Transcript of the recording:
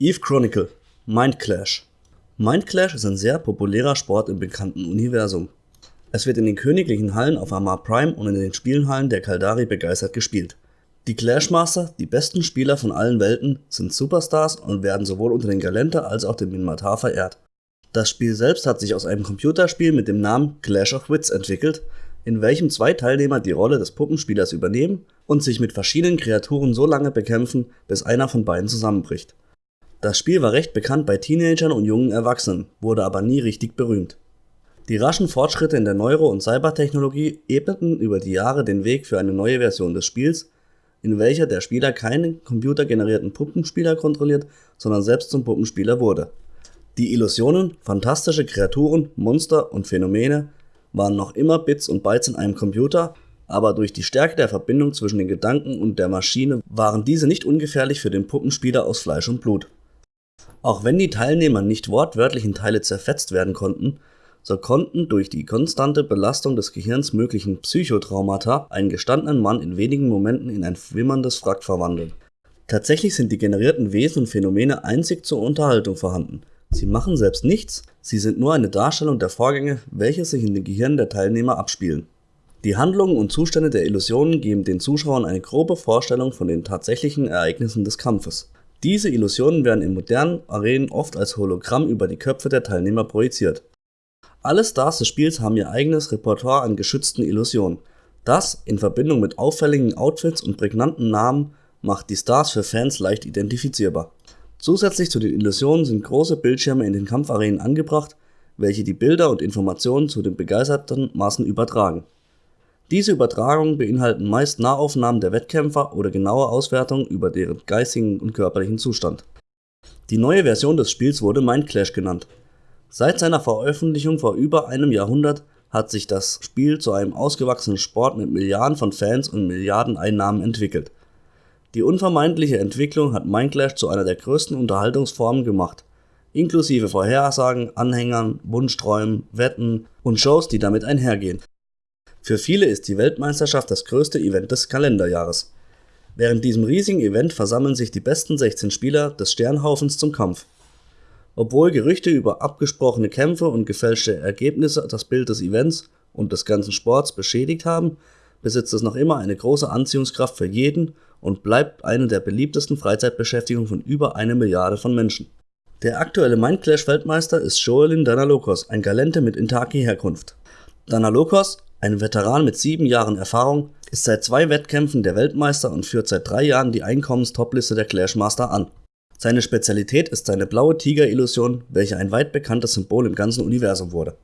Eve Chronicle Mind Clash Mind Clash ist ein sehr populärer Sport im bekannten Universum. Es wird in den königlichen Hallen auf Amar Prime und in den Spielenhallen der Kaldari begeistert gespielt. Die Clashmaster, die besten Spieler von allen Welten, sind Superstars und werden sowohl unter den Galenter als auch dem Minmatar verehrt. Das Spiel selbst hat sich aus einem Computerspiel mit dem Namen Clash of Wits entwickelt, in welchem zwei Teilnehmer die Rolle des Puppenspielers übernehmen und sich mit verschiedenen Kreaturen so lange bekämpfen, bis einer von beiden zusammenbricht. Das Spiel war recht bekannt bei Teenagern und jungen Erwachsenen, wurde aber nie richtig berühmt. Die raschen Fortschritte in der Neuro- und Cybertechnologie ebneten über die Jahre den Weg für eine neue Version des Spiels, in welcher der Spieler keinen computergenerierten Puppenspieler kontrolliert, sondern selbst zum Puppenspieler wurde. Die Illusionen, fantastische Kreaturen, Monster und Phänomene waren noch immer Bits und Bytes in einem Computer, aber durch die Stärke der Verbindung zwischen den Gedanken und der Maschine waren diese nicht ungefährlich für den Puppenspieler aus Fleisch und Blut. Auch wenn die Teilnehmer nicht wortwörtlich in Teile zerfetzt werden konnten, so konnten durch die konstante Belastung des Gehirns möglichen Psychotraumata einen gestandenen Mann in wenigen Momenten in ein wimmerndes Wrack verwandeln. Tatsächlich sind die generierten Wesen und Phänomene einzig zur Unterhaltung vorhanden. Sie machen selbst nichts, sie sind nur eine Darstellung der Vorgänge, welche sich in den Gehirnen der Teilnehmer abspielen. Die Handlungen und Zustände der Illusionen geben den Zuschauern eine grobe Vorstellung von den tatsächlichen Ereignissen des Kampfes. Diese Illusionen werden in modernen Arenen oft als Hologramm über die Köpfe der Teilnehmer projiziert. Alle Stars des Spiels haben ihr eigenes Repertoire an geschützten Illusionen. Das, in Verbindung mit auffälligen Outfits und prägnanten Namen, macht die Stars für Fans leicht identifizierbar. Zusätzlich zu den Illusionen sind große Bildschirme in den Kampfarenen angebracht, welche die Bilder und Informationen zu den begeisterten Massen übertragen diese Übertragungen beinhalten meist Nahaufnahmen der Wettkämpfer oder genaue Auswertungen über deren geistigen und körperlichen Zustand. Die neue Version des Spiels wurde Mindclash genannt. Seit seiner Veröffentlichung vor über einem Jahrhundert hat sich das Spiel zu einem ausgewachsenen Sport mit Milliarden von Fans und Milliarden Einnahmen entwickelt. Die unvermeidliche Entwicklung hat Mindclash zu einer der größten Unterhaltungsformen gemacht, inklusive Vorhersagen, Anhängern, Wunschträumen, Wetten und Shows, die damit einhergehen für viele ist die Weltmeisterschaft das größte Event des Kalenderjahres. Während diesem riesigen Event versammeln sich die besten 16 Spieler des Sternhaufens zum Kampf. Obwohl Gerüchte über abgesprochene Kämpfe und gefälschte Ergebnisse das Bild des Events und des ganzen Sports beschädigt haben, besitzt es noch immer eine große Anziehungskraft für jeden und bleibt eine der beliebtesten Freizeitbeschäftigungen von über eine Milliarde von Menschen. Der aktuelle Mindclash-Weltmeister ist Joelin Danalokos, ein Galente mit Intaki-Herkunft. Danalokos ein Veteran mit sieben Jahren Erfahrung ist seit zwei Wettkämpfen der Weltmeister und führt seit drei Jahren die Einkommens-Topliste der Clashmaster an. Seine Spezialität ist seine blaue Tiger-Illusion, welche ein weit bekanntes Symbol im ganzen Universum wurde